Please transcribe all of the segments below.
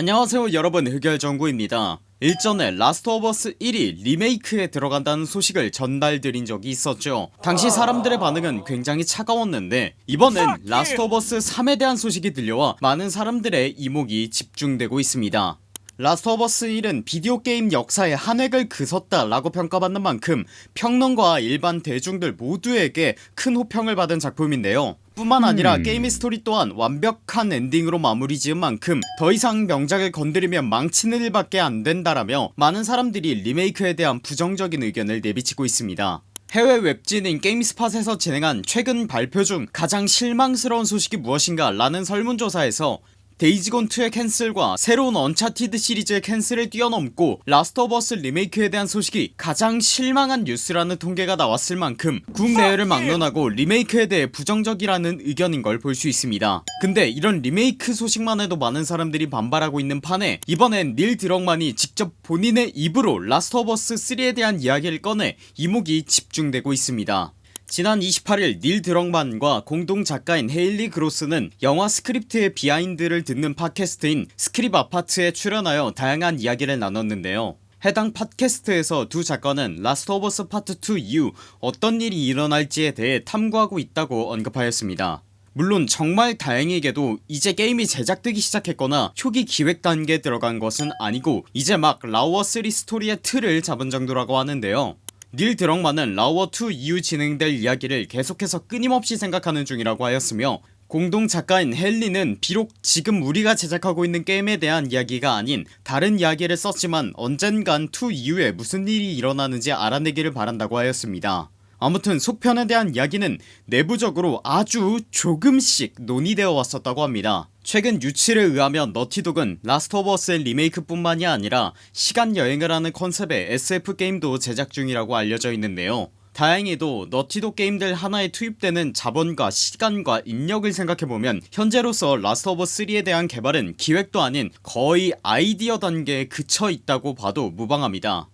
안녕하세요 여러분. 흑열정구입니다. 일전에 Last of Us 1이 리메이크에 들어간다는 소식을 전달드린 적이 있었죠. 당시 사람들의 반응은 굉장히 차가웠는데 이번엔 Last of Us 3에 대한 소식이 들려와 많은 사람들의 이목이 집중되고 있습니다 Last of Us 1은 비디오 게임 역사에 한 획을 그었다 라고 평가받는 만큼 평론가와 일반 대중들 모두에게 큰 호평을 받은 작품인데요 뿐만 아니라 음. 게임의 스토리 또한 완벽한 엔딩으로 마무리 지은 만큼 더 이상 명작을 건드리면 망치는 일밖에 안 된다라며 많은 사람들이 리메이크에 대한 부정적인 의견을 내비치고 있습니다 해외 웹진인 GameSpot에서 진행한 최근 발표 중 가장 실망스러운 소식이 무엇인가 라는 설문조사에서 데이지곤2의 캔슬과 새로운 Uncharted 시리즈의 cancel을 뛰어넘고 Last of Us 리메이크에 대한 소식이 가장 실망한 뉴스라는 통계가 나왔을 만큼 국내외를 막론하고 리메이크에 대해 부정적이라는 의견인 걸 볼 수 있습니다. 근데 이런 리메이크 소식만 해도 많은 사람들이 반발하고 있는 판에 이번엔 닐 드럭만이 직접 본인의 입으로 Last of Us 3에 대한 이야기를 꺼내 이목이 집중되고 있습니다 지난 28일 닐 드럭만과 공동 작가인 헤일리 그로스는 영화 스크립트의 behind를 듣는 팟캐스트인 Script Apart에 출연하여 다양한 이야기를 나눴는데요. 해당 팟캐스트에서 두 작가는 Last of Us Part 2 이후 어떤 일이 일어날지에 대해 탐구하고 있다고 언급하였습니다. 물론 정말 다행히게도 이제 게임이 제작되기 시작했거나 초기 기획 단계에 들어간 것은 아니고 이제 막 라우어3 스토리의 틀을 잡은 정도라고 하는데요 닐 드럭만은 라우어2 이후 진행될 이야기를 계속해서 끊임없이 생각하는 중이라고 하였으며 공동 작가인 헬리는 비록 지금 우리가 제작하고 있는 게임에 대한 이야기가 아닌 다른 이야기를 썼지만 언젠간 2 이후에 무슨 일이 일어나는지 알아내기를 바란다고 하였습니다 아무튼 속편에 대한 이야기는 내부적으로 아주 조금씩 논의되어 왔었다고 합니다. 최근 유출에 의하면 Naughty Dog은 Last of Us의 리메이크 뿐만이 아니라 시간여행을 하는 컨셉의 SF 게임도 제작 중이라고 알려져 있는데요. 다행히도 Naughty Dog 게임들 하나에 투입되는 자본과 시간과 인력을 생각해보면 현재로서 Last of 3에 대한 개발은 기획도 아닌 거의 아이디어 단계에 그쳐있다고 봐도 무방합니다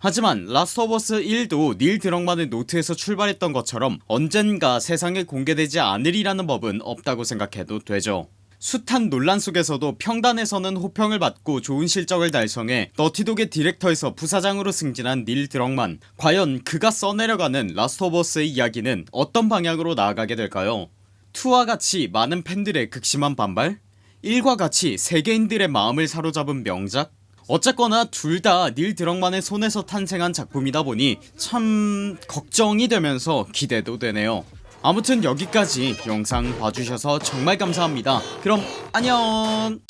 하지만 Last of Us 1도 닐 드럭만의 노트에서 출발했던 것처럼 언젠가 세상에 공개되지 않으리라는 법은 없다고 생각해도 되죠. 숱한 논란 속에서도 평단에서는 호평을 받고 좋은 실적을 달성해 Naughty Dog의 디렉터에서 부사장으로 승진한 닐 드럭만. 과연 그가 써내려가는 Last of Us의 이야기는 어떤 방향으로 나아가게 될까요? 2와 같이 많은 팬들의 극심한 반발? 1과 같이 세계인들의 마음을 사로잡은 명작 어쨌거나 둘 다 닐 드럭만의 손에서 탄생한 작품이다 보니 참 걱정이 되면서 기대도 되네요. 아무튼 여기까지 영상 봐주셔서 정말 감사합니다. 그럼 안녕